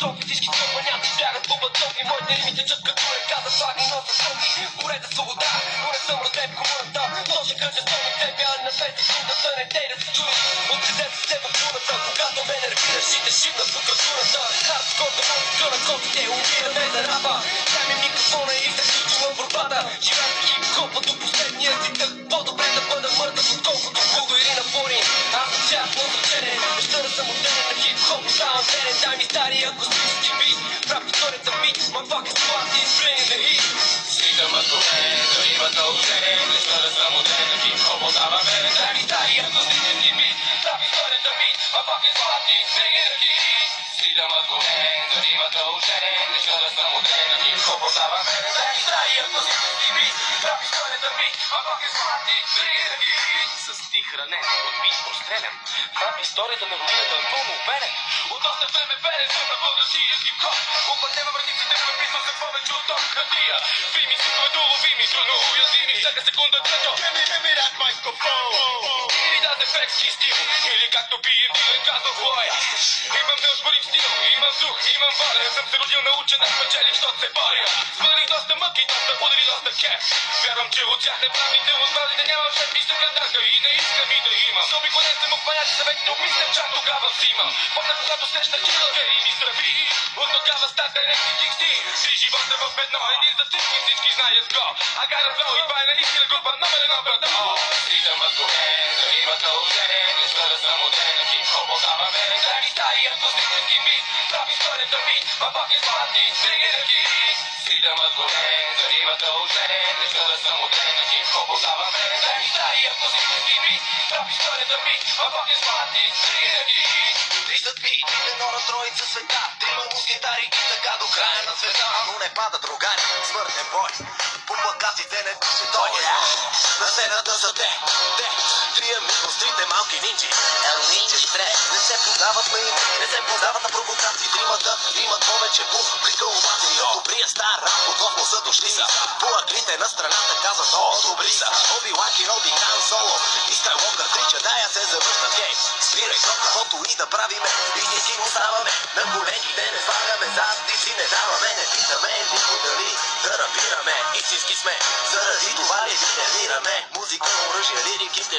Софи всички стопаняци бягат по батони Моите рими течат като река за флаги носа стоки Море за свобода, но не съм роден в комуната Ножа къде сто на тебе, а на двете секундата не дей да се чуеш Откъде се в буната, когато ме нервираш и те шибна в прокуратурата Хардкорна музика на котите, умираме motherfuckers squad is bringing the heat Слитам от коне, да има тължение Лично да съм отден на хип-хоп отдава верен Дай ми стария акустически бит Рап историята бит, motherfuckers squad is. Bringing the heat Слитам от коне, да има тължение Лично да съм отден на хип-хоп отдава верен Дай ми стария акустически бит Рап историята бит, motherfuckers squad is bringing the heat С тих ранен, от бит прострелян Рап историята на родината е пълно уверен От доста време верен съм на българския хип-хоп Опътнема вратиците, преписвам се повече от ток хартия. Фими си доловими, трудно уязвими Всяка секунда Give me, me that microphone. Или да ефектски стил Или както бием дилен казал Хлое Имам неоспорим стил, имам дух, имам воля Съм се родил научен да спечелих, що се боря Свалих доста мъки, доста удари, доста кеф. Вярвам, че от тях неправите от малите нямам шеф. И се и не искам и да имам. Заобиколен съм от понятия съветите, обмислям чак тогава взимам Помня когато срещнах килъка и ми здрави От тогава стат директни кикси Три живота в едно, един за всички, всички знаят го. A flow и това е наистина група номер едно брато Слитам от горе, да има едно на троица света Трима мускетари и така до края на света Но не пада другари, смъртен бой. По плакатите не пише той. На сцената са те, те Трия мигос, трите малки нинджи. Ел нинджи и тре Не се подават на им, не се подават на провокации. Тримата имат повече публика обаче Добрия стар от космоса дошли са По аклите на страната казват, о, добри са. Оби Лаки, Оби Хан Соло. И Скайлокър крича, дай аз се завръщам гей! Спирай то, каквото и да правиме. И ние си оставаме. На колените Не слагаме зад и си не даваме Не питаме никой дали да рапираме Истински сме, заради това ли тренираме Музика, оръжие, лирики, сте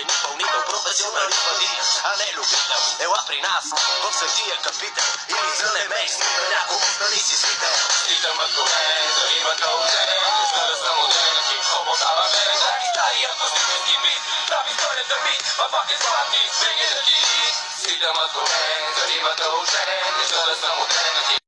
Професионалист бъди, а не любител. Ела при нас, в светия капител Или зънеме, снима няколко нали си свител. Слитам от горе, да има тължение Лично да съм отден на хип-хоп, отдава мене Дай ми стария акустически бит, рап историята бит My fucking party, bring it again Слитам от горе, да има тължение Лично да съм хип